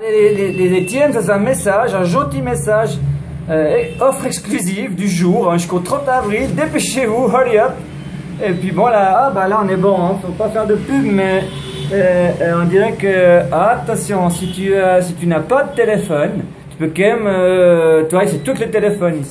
Les, les, ça c'est un message, un gentil message. Euh, offre exclusive du jour hein, jusqu'au 30 avril. Dépêchez-vous, hurry up. Et puis bon là, ah bah là on est bon, hein, faut pas faire de pub, mais euh, euh, on dirait que ah, attention, si tu si tu n'as pas de téléphone, tu peux quand même, toi c'est tous les téléphones ici.